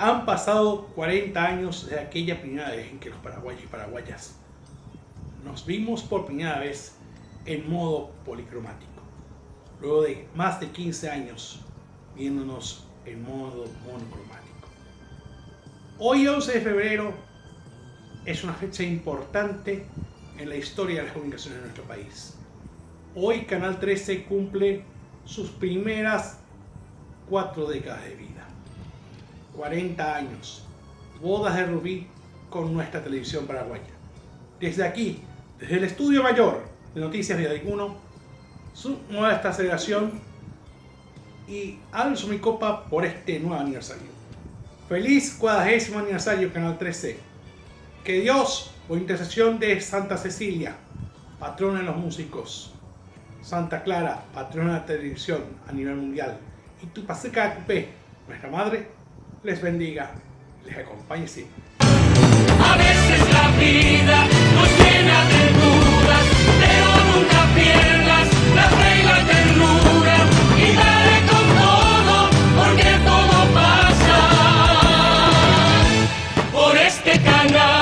Han pasado 40 años de aquella primera vez en que los paraguayos y paraguayas nos vimos por primera vez en modo policromático. Luego de más de 15 años viéndonos en modo monocromático. Hoy 11 de febrero es una fecha importante en la historia de las comunicaciones de nuestro país. Hoy Canal 13 cumple sus primeras cuatro décadas de vida. 40 años, bodas de Rubí con nuestra televisión paraguaya. Desde aquí, desde el estudio mayor de Noticias de 1, su nueva celebración y alzo mi copa por este nuevo aniversario. Feliz cuadragésimo aniversario Canal 13. Que Dios, por intercesión de Santa Cecilia, patrona de los músicos, Santa Clara, patrona de la televisión a nivel mundial, y tu Paseca Cupé, nuestra madre, les bendiga, les acompañe siempre. A veces la vida nos llena de dudas, pero nunca pierdas la regla ternura y dale con todo, porque todo pasa por este canal.